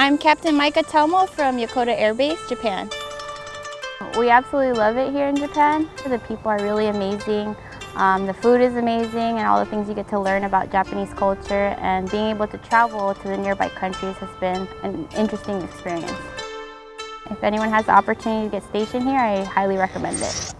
I'm Captain Micah Telmo from Yokota Air Base, Japan. We absolutely love it here in Japan. The people are really amazing. Um, the food is amazing and all the things you get to learn about Japanese culture and being able to travel to the nearby countries has been an interesting experience. If anyone has the opportunity to get stationed here, I highly recommend it.